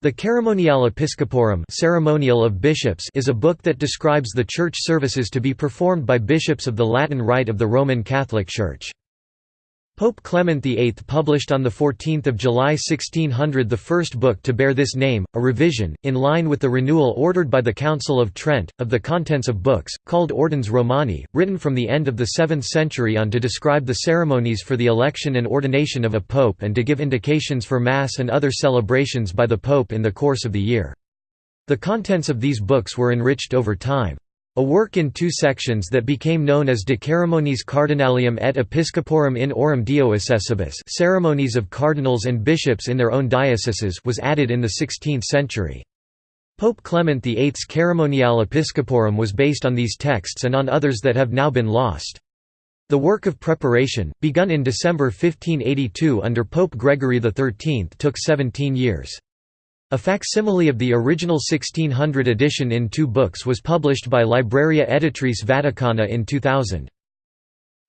The Ceremoniale Episcoporum Ceremonial of Bishops is a book that describes the church services to be performed by bishops of the Latin Rite of the Roman Catholic Church. Pope Clement VIII published on 14 July 1600 the first book to bear this name, a revision, in line with the renewal ordered by the Council of Trent, of the contents of books, called Ordines Romani, written from the end of the 7th century on to describe the ceremonies for the election and ordination of a pope and to give indications for Mass and other celebrations by the pope in the course of the year. The contents of these books were enriched over time. A work in two sections that became known as De Ceremoniis Cardinalium et Episcoporum in eorum Diocesibus ceremonies of cardinals and bishops in their own dioceses was added in the 16th century. Pope Clement VIII's Ceremoniale Episcoporum was based on these texts and on others that have now been lost. The work of preparation, begun in December 1582 under Pope Gregory XIII took 17 years. A facsimile of the original 1600 edition in two books was published by Libreria Editrice Vaticana in 2000.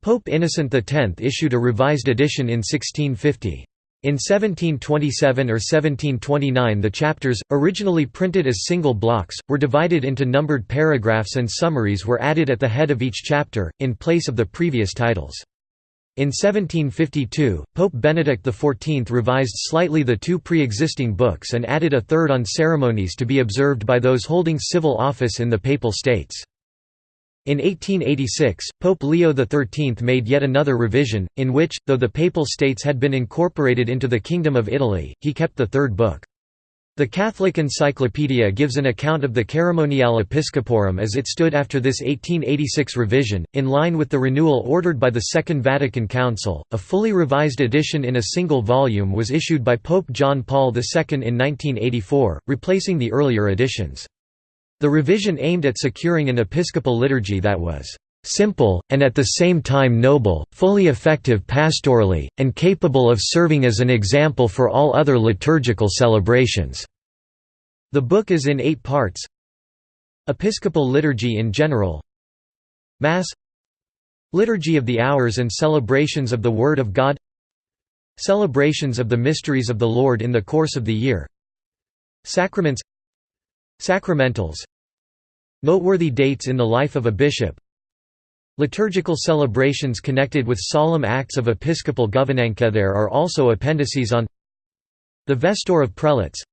Pope Innocent X issued a revised edition in 1650. In 1727 or 1729 the chapters, originally printed as single blocks, were divided into numbered paragraphs and summaries were added at the head of each chapter, in place of the previous titles. In 1752, Pope Benedict XIV revised slightly the two pre-existing books and added a third on ceremonies to be observed by those holding civil office in the Papal States. In 1886, Pope Leo XIII made yet another revision, in which, though the Papal States had been incorporated into the Kingdom of Italy, he kept the third book. The Catholic Encyclopedia gives an account of the Ceremoniale Episcoporum as it stood after this 1886 revision, in line with the renewal ordered by the Second Vatican Council. A fully revised edition in a single volume was issued by Pope John Paul II in 1984, replacing the earlier editions. The revision aimed at securing an episcopal liturgy that was simple, and at the same time noble, fully effective pastorally, and capable of serving as an example for all other liturgical celebrations." The book is in eight parts. Episcopal liturgy in general. Mass. Liturgy of the hours and celebrations of the Word of God. Celebrations of the mysteries of the Lord in the course of the year. Sacraments. Sacramentals. Noteworthy dates in the life of a bishop Liturgical celebrations connected with solemn acts of episcopal governance there are also appendices on the Vesture of Prelates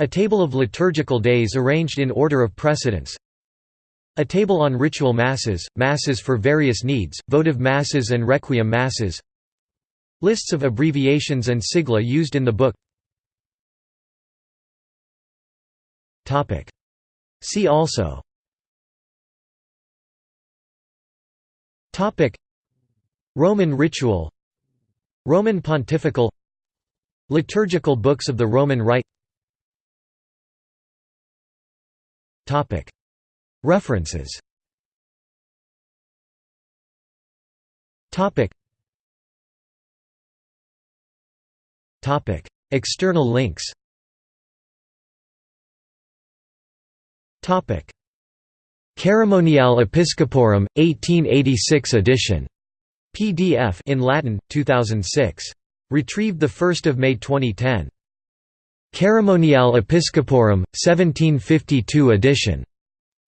A table of liturgical days arranged in order of precedence A table on ritual masses, masses for various needs, votive masses and requiem masses Lists of abbreviations and sigla used in the book. See also Topic. Roman ritual. Roman pontifical. Liturgical books of the Roman Rite. Topic. References. Topic. Topic. External links. Topic Ceremoniale Episcoporum, 1886 edition. PDF in Latin, 2006. Retrieved 1 May 2010. Ceremoniale Episcoporum, 1752 edition.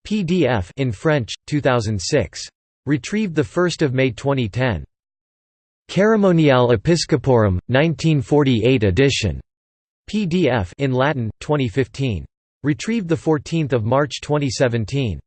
PDF in French, 2006. Retrieved 1 May 2010. Ceremoniale Episcoporum, 1948 edition. PDF in Latin, 2015. Retrieved 14 March 2017.